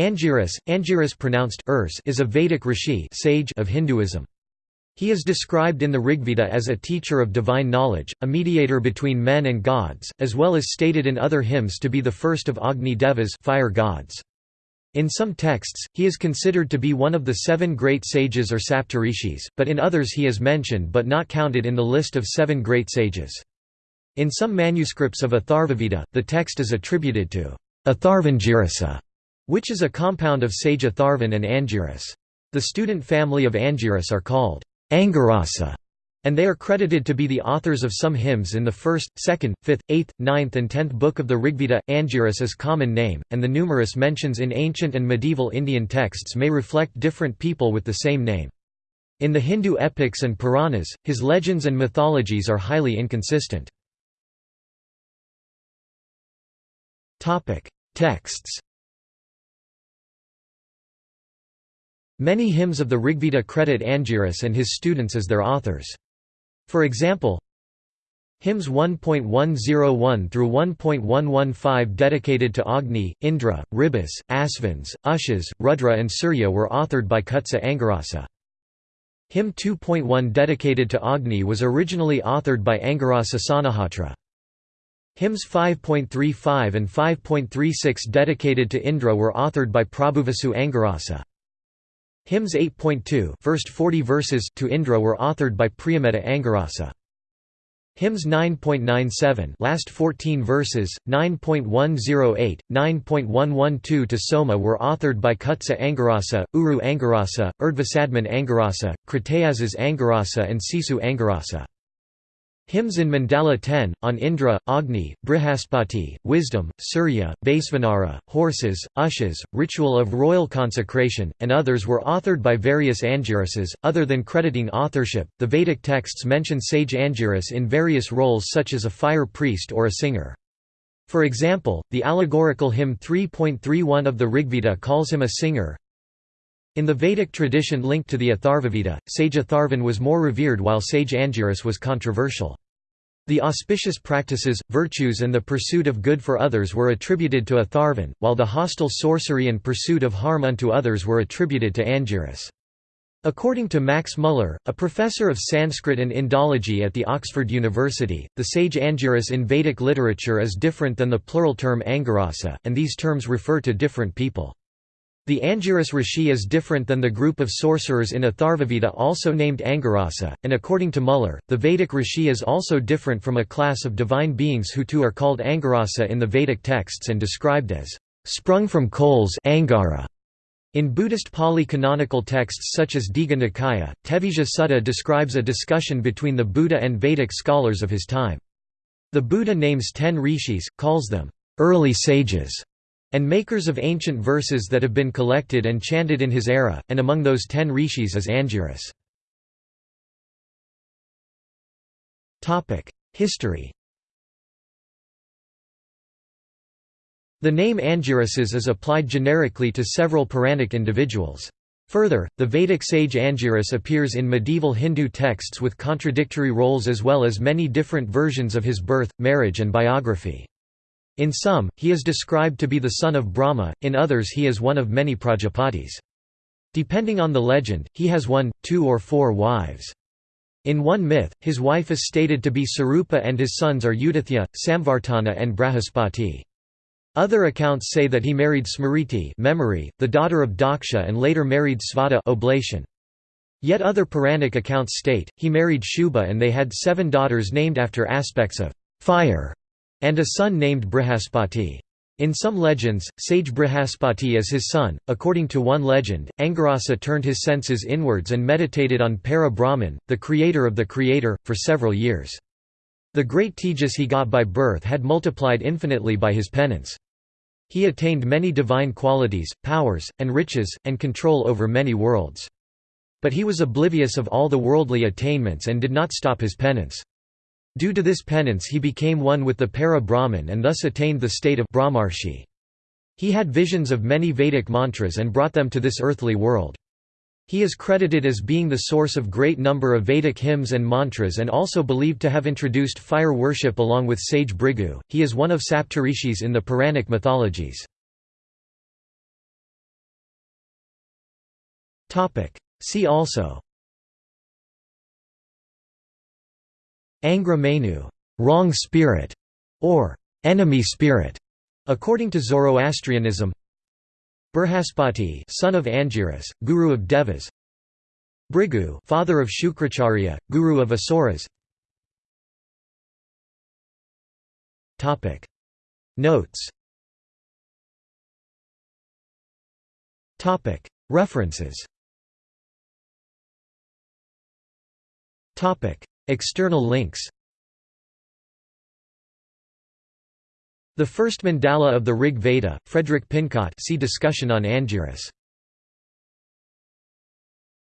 Angiras, Angiras pronounced Urs is a Vedic rishi sage of Hinduism. He is described in the Rigveda as a teacher of divine knowledge, a mediator between men and gods, as well as stated in other hymns to be the first of Agni Devas fire gods. In some texts, he is considered to be one of the seven great sages or saptarishis, but in others he is mentioned but not counted in the list of seven great sages. In some manuscripts of Atharvaveda, the text is attributed to Atharvangirasa, which is a compound of sage Atharvan and Angiras. The student family of Angiras are called Angirasa, and they are credited to be the authors of some hymns in the 1st, 2nd, 5th, 8th, 9th and 10th book of the Rigveda. Angiras is common name, and the numerous mentions in ancient and medieval Indian texts may reflect different people with the same name. In the Hindu epics and Puranas, his legends and mythologies are highly inconsistent. Texts Many hymns of the Rigveda credit Angiras and his students as their authors. For example, hymns 1.101 through 1.115 dedicated to Agni, Indra, Ribhus, Asvins, Ushas, Rudra and Surya were authored by Kutsa Angirasa. Hymn 2.1 dedicated to Agni was originally authored by Angirasa Saunahotra. Hymns 5.35 and 5.36 dedicated to Indra were authored by Prabhuvasu Angirasa. Hymns 8.2 first 40 verses to Indra were authored by Priyamedha Angirasa. Hymns 9.97 last 14 verses, 9.108, 9.112 to Soma were authored by Kutsa Angirasa, Uru Angirasa, Urdhvasadman Angirasa, Kritayashas Angirasa and Sisu Angirasa. Hymns in Mandala 10, on Indra, Agni, Brihaspati, Wisdom, Surya, Vaisvanara, Horses, Ushas, Ritual of Royal Consecration, and others were authored by various Angirasas. Other than crediting authorship, the Vedic texts mention sage Angiras in various roles such as a fire priest or a singer. For example, the allegorical hymn 3.31 of the Rigveda calls him a singer, in the Vedic tradition linked to the Atharvaveda, sage Atharvan was more revered while sage Angiras was controversial. The auspicious practices, virtues and the pursuit of good for others were attributed to Atharvan, while the hostile sorcery and pursuit of harm unto others were attributed to Angiras. According to Max Muller, a professor of Sanskrit and Indology at the Oxford University, the sage Angiras in Vedic literature is different than the plural term Angirasa, and these terms refer to different people. The Angiras Rishi is different than the group of sorcerers in Atharvaveda also named Angirasa, and according to Muller, the Vedic Rishi is also different from a class of divine beings who too are called Angirasa in the Vedic texts and described as sprung from coals Angara. In Buddhist Pali canonical texts such as Digha Nikaya, Tevijja Sutta describes a discussion between the Buddha and Vedic scholars of his time. The Buddha names ten rishis, calls them early sages, and makers of ancient verses that have been collected and chanted in his era, and among those ten rishis is Angiras. History The name Angirasas is applied generically to several Puranic individuals. Further, the Vedic sage Angiras appears in medieval Hindu texts with contradictory roles as well as many different versions of his birth, marriage and biography. In some, he is described to be the son of Brahma, in others he is one of many Prajapatis. Depending on the legend, he has one, two or four wives. In one myth, his wife is stated to be Sarupa and his sons are Utathya, Samvartana and Brihaspati. Other accounts say that he married Smriti memory, the daughter of Daksha and later married Svadha oblation. Yet other Puranic accounts state, he married Shubha and they had seven daughters named after aspects of fire and a son named Brihaspati. In some legends, sage Brihaspati is his son. According to one legend, Angirasa turned his senses inwards and meditated on Para Brahman, the creator of the creator, for several years. The great tejas he got by birth had multiplied infinitely by his penance. He attained many divine qualities, powers, and riches, and control over many worlds. But he was oblivious of all the worldly attainments and did not stop his penance. Due to this penance he became one with the para-Brahman and thus attained the state of Brahmarshi. He had visions of many Vedic mantras and brought them to this earthly world. He is credited as being the source of great number of Vedic hymns and mantras and also believed to have introduced fire worship along with sage Bhrigu. He is one of Saptarishis in the Puranic mythologies. See also Angra Mainyu wrong spirit", or enemy spirit, according to Zoroastrianism. Brihaspati son of Angiras, guru of Devas. Bhrigu father of Shukracharya, guru of Asuras. Notes. References External links. The first mandala of the Rig Veda, Frederick Pincott see discussion on Angiras